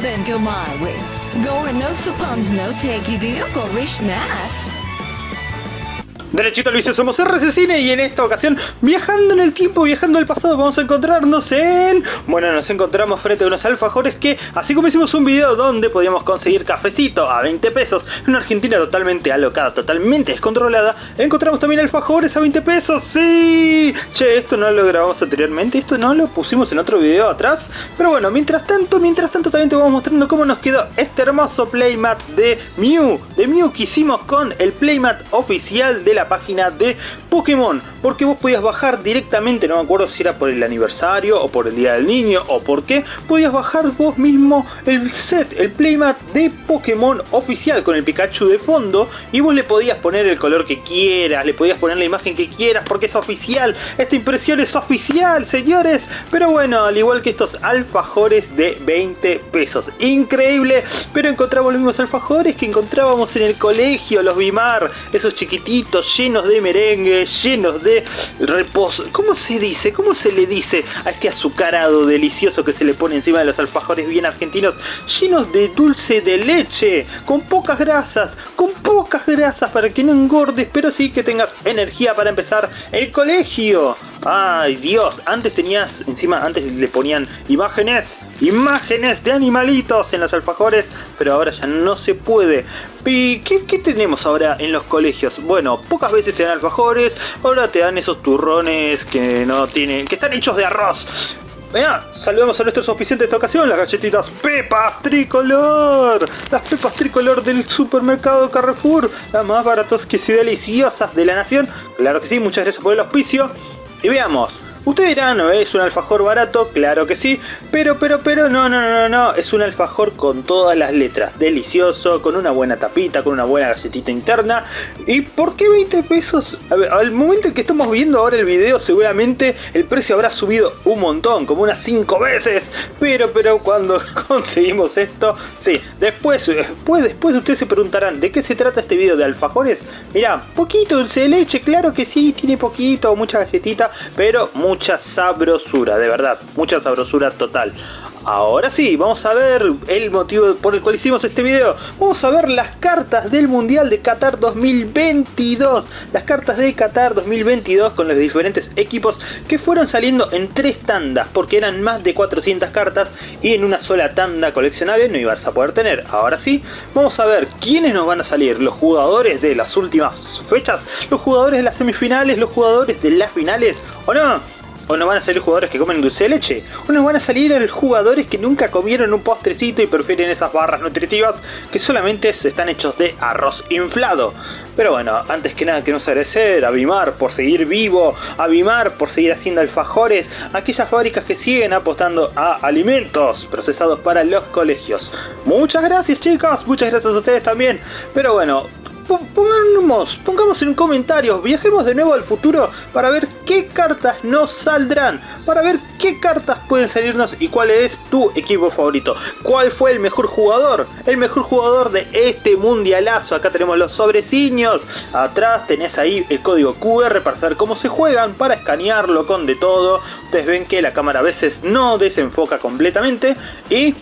then go my way. Gore no suppons no take you deal, Gorish Nass. Derechito Luis, somos RC Cine y en esta ocasión, viajando en el tiempo, viajando al pasado, vamos a encontrarnos en... Bueno, nos encontramos frente a unos alfajores que, así como hicimos un video donde podíamos conseguir cafecito a 20 pesos, en una Argentina totalmente alocada, totalmente descontrolada, encontramos también alfajores a 20 pesos, ¡sí! Che, esto no lo grabamos anteriormente, esto no lo pusimos en otro video atrás, pero bueno, mientras tanto, mientras tanto también te vamos mostrando cómo nos quedó este hermoso playmat de Mew, de Mew que hicimos con el playmat oficial de la página de Pokémon porque vos podías bajar directamente, no me acuerdo si era por el aniversario o por el día del niño o por qué, podías bajar vos mismo el set, el playmat de Pokémon oficial con el Pikachu de fondo y vos le podías poner el color que quieras, le podías poner la imagen que quieras porque es oficial, esta impresión es oficial señores, pero bueno, al igual que estos alfajores de 20 pesos, increíble, pero encontramos los mismos alfajores que encontrábamos en el colegio, los Bimar, esos chiquititos llenos de merengue, llenos de reposo. ¿Cómo se dice? ¿Cómo se le dice a este azucarado delicioso que se le pone encima de los alfajores bien argentinos? Llenos de dulce de leche, con pocas grasas, con pocas grasas para que no engordes, pero sí que tengas energía para empezar el colegio. Ay Dios, antes tenías, encima antes le ponían imágenes, imágenes de animalitos en los alfajores, pero ahora ya no se puede. ¿Y qué, qué, tenemos ahora en los colegios? Bueno, pocas veces te dan alfajores, ahora te dan esos turrones que no tienen, que están hechos de arroz. Venga, saludamos a nuestros auspiciantes de esta ocasión, las galletitas Pepas Tricolor. Las Pepas Tricolor del supermercado Carrefour, las más baratas que y deliciosas de la nación. Claro que sí, muchas gracias por el auspicio. Y veamos, Ustedes dirán, ¿no es un alfajor barato? Claro que sí, pero, pero, pero, no, no, no, no, es un alfajor con todas las letras, delicioso, con una buena tapita, con una buena galletita interna. ¿Y por qué 20 pesos? A ver, al momento en que estamos viendo ahora el video, seguramente el precio habrá subido un montón, como unas 5 veces. Pero, pero, cuando conseguimos esto, sí, después, después, después ustedes se preguntarán, ¿de qué se trata este video de alfajores? Mirá, poquito dulce de leche, claro que sí, tiene poquito, mucha galletita, pero mucha sabrosura, de verdad, mucha sabrosura total. Ahora sí, vamos a ver el motivo por el cual hicimos este video. Vamos a ver las cartas del Mundial de Qatar 2022. Las cartas de Qatar 2022 con los diferentes equipos que fueron saliendo en tres tandas. Porque eran más de 400 cartas y en una sola tanda coleccionable no ibas a poder tener. Ahora sí, vamos a ver quiénes nos van a salir. Los jugadores de las últimas fechas, los jugadores de las semifinales, los jugadores de las finales o no o no van a salir jugadores que comen dulce de leche, o nos van a salir jugadores que nunca comieron un postrecito y prefieren esas barras nutritivas que solamente están hechos de arroz inflado. Pero bueno, antes que nada queremos agradecer a Bimar por seguir vivo, a Bimar por seguir haciendo alfajores, a aquellas fábricas que siguen apostando a alimentos procesados para los colegios. Muchas gracias chicos, muchas gracias a ustedes también. Pero bueno, pongamos, pongamos en comentarios, viajemos de nuevo al futuro para ver qué cartas nos saldrán, para ver qué cartas pueden salirnos y cuál es tu equipo favorito, cuál fue el mejor jugador, el mejor jugador de este mundialazo, acá tenemos los sobreciños, atrás tenés ahí el código QR para saber cómo se juegan, para escanearlo con de todo, ustedes ven que la cámara a veces no desenfoca completamente y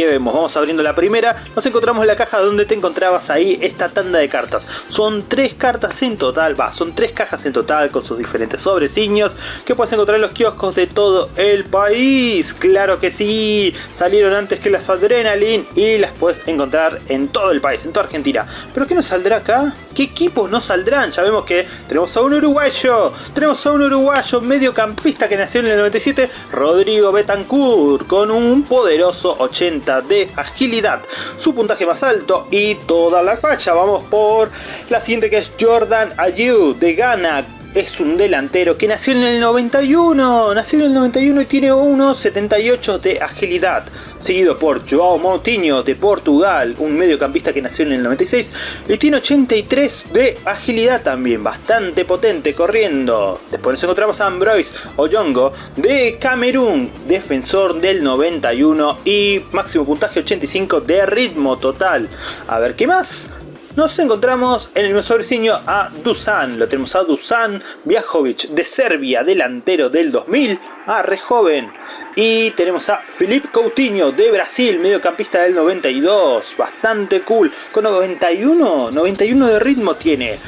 ¿Qué vemos? Vamos abriendo la primera. Nos encontramos en la caja donde te encontrabas ahí esta tanda de cartas. Son tres cartas en total, va, son tres cajas en total con sus diferentes sobreciños que puedes encontrar en los kioscos de todo el país. Claro que sí, salieron antes que las Adrenaline y las puedes encontrar en todo el país, en toda Argentina. ¿Pero qué nos saldrá acá? ¿Qué equipos nos saldrán? Ya vemos que tenemos a un uruguayo, tenemos a un uruguayo mediocampista que nació en el 97, Rodrigo Betancourt, con un poderoso 80 de agilidad, su puntaje más alto y toda la facha. Vamos por la siguiente que es Jordan Ayew de Ghana es un delantero que nació en el 91, nació en el 91 y tiene 1.78 de agilidad, seguido por Joao Moutinho de Portugal, un mediocampista que nació en el 96 y tiene 83 de agilidad también, bastante potente corriendo. Después nos encontramos a Ambroise Oyongo de Camerún, defensor del 91 y máximo puntaje 85 de ritmo total. A ver qué más. Nos encontramos en el mismo sobreciño a Dusan. Lo tenemos a Dusan Viajovic de Serbia, delantero del 2000. Ah, re joven. Y tenemos a Filip Coutinho de Brasil, mediocampista del 92. Bastante cool. Con 91, 91 de ritmo tiene.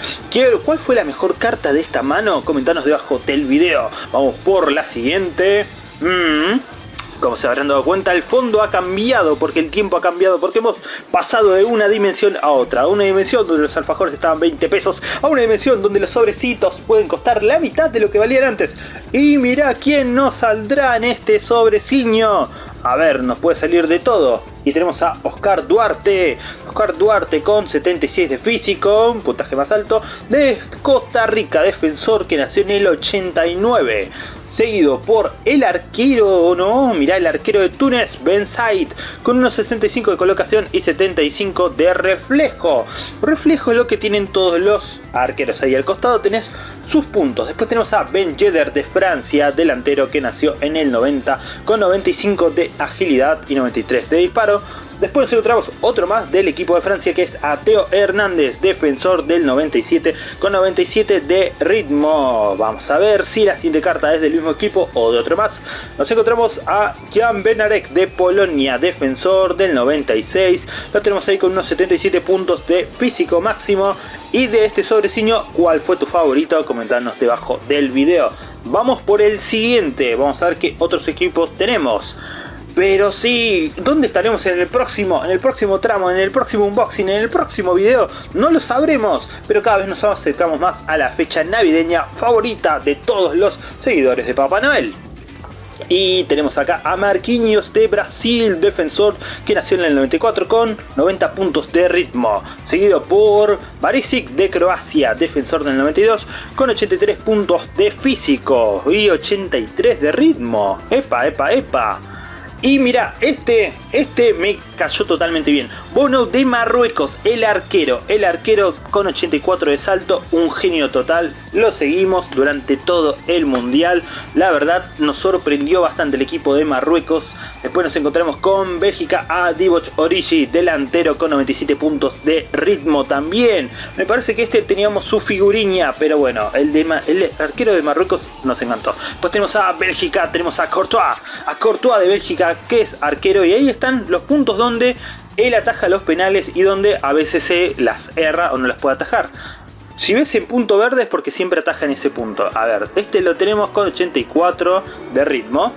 ¿Cuál fue la mejor carta de esta mano? Comentanos debajo del video. Vamos por la siguiente. Mm. Como se habrán dado cuenta, el fondo ha cambiado porque el tiempo ha cambiado, porque hemos pasado de una dimensión a otra. A una dimensión donde los alfajores estaban 20 pesos, a una dimensión donde los sobrecitos pueden costar la mitad de lo que valían antes. Y mira quién nos saldrá en este sobreciño. A ver, nos puede salir de todo. Y tenemos a Oscar Duarte. Oscar Duarte con 76 de físico, un puntaje más alto, de Costa Rica, defensor que nació en el 89 seguido por el arquero, no, mirá el arquero de Túnez, Ben Said, con unos 65 de colocación y 75 de reflejo. Reflejo es lo que tienen todos los arqueros. Ahí al costado tenés sus puntos. Después tenemos a Ben Yedder de Francia, delantero que nació en el 90, con 95 de agilidad y 93 de disparo. Después nos encontramos otro más del equipo de Francia que es Ateo Hernández, defensor del 97 con 97 de ritmo. Vamos a ver si la siguiente carta es del mismo equipo o de otro más. Nos encontramos a Jan Benarek de Polonia, defensor del 96. Lo tenemos ahí con unos 77 puntos de físico máximo. Y de este sobreciño, ¿cuál fue tu favorito? Comentanos debajo del video. Vamos por el siguiente, vamos a ver qué otros equipos tenemos. Pero sí, ¿dónde estaremos en el próximo, en el próximo tramo, en el próximo unboxing, en el próximo video? No lo sabremos, pero cada vez nos acercamos más a la fecha navideña favorita de todos los seguidores de Papá Noel. Y tenemos acá a Marquinhos de Brasil, defensor que nació en el 94 con 90 puntos de ritmo. Seguido por Barisic de Croacia, defensor del 92 con 83 puntos de físico y 83 de ritmo. Epa, epa, epa. Y mira, este, este me cayó totalmente bien. Bono de Marruecos, el arquero. El arquero con 84 de salto, un genio total. Lo seguimos durante todo el mundial. La verdad nos sorprendió bastante el equipo de Marruecos. Después nos encontramos con Bélgica a Divock Origi, delantero con 97 puntos de ritmo también. Me parece que este teníamos su figuriña, pero bueno, el, de, el arquero de Marruecos nos encantó. Pues tenemos a Bélgica, tenemos a Courtois. A Courtois de Bélgica que es arquero y ahí están los puntos donde él ataja los penales y donde a veces se las erra o no las puede atajar. Si ves en punto verde es porque siempre ataja en ese punto. A ver, este lo tenemos con 84 de ritmo.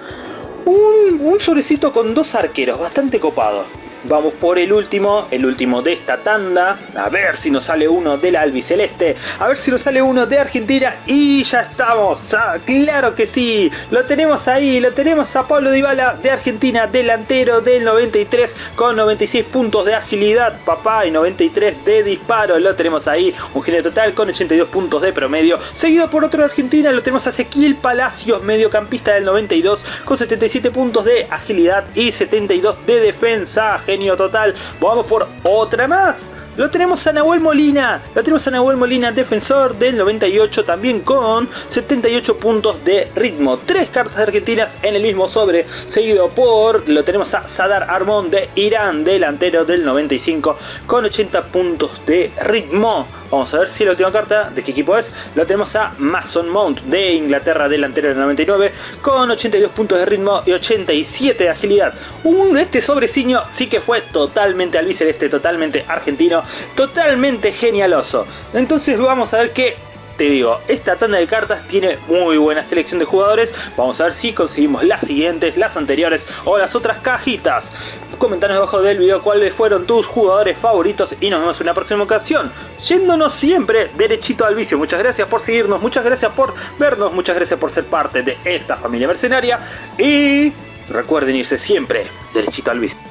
Un, un sobrecito con dos arqueros, bastante copado. Vamos por el último, el último de esta tanda. A ver si nos sale uno del albiceleste. A ver si nos sale uno de Argentina. Y ya estamos. Ah, claro que sí. Lo tenemos ahí. Lo tenemos a Pablo Dybala de Argentina. Delantero del 93 con 96 puntos de agilidad. Papá y 93 de disparo. Lo tenemos ahí. Un genio total con 82 puntos de promedio. Seguido por otro de Argentina. Lo tenemos a Ezequiel Palacios. Mediocampista del 92 con 77 puntos de agilidad y 72 de defensa total. Vamos por otra más. Lo tenemos a Nahuel Molina, lo tenemos a Nahuel Molina, defensor del 98 también con 78 puntos de ritmo. Tres cartas argentinas en el mismo sobre, seguido por, lo tenemos a Sadar Armón de Irán, delantero del 95 con 80 puntos de ritmo. Vamos a ver si la última carta, de qué equipo es, lo tenemos a Mason Mount de Inglaterra, delantero del 99 con 82 puntos de ritmo y 87 de agilidad. Este sobreciño sí que fue totalmente albiceleste, totalmente argentino totalmente genialoso. Entonces vamos a ver que te digo, esta tanda de cartas tiene muy buena selección de jugadores. Vamos a ver si conseguimos las siguientes, las anteriores o las otras cajitas. Comentanos debajo del video cuáles fueron tus jugadores favoritos y nos vemos en la próxima ocasión. Yéndonos siempre derechito al vicio. Muchas gracias por seguirnos, muchas gracias por vernos, muchas gracias por ser parte de esta familia mercenaria. Y recuerden irse siempre derechito al vicio.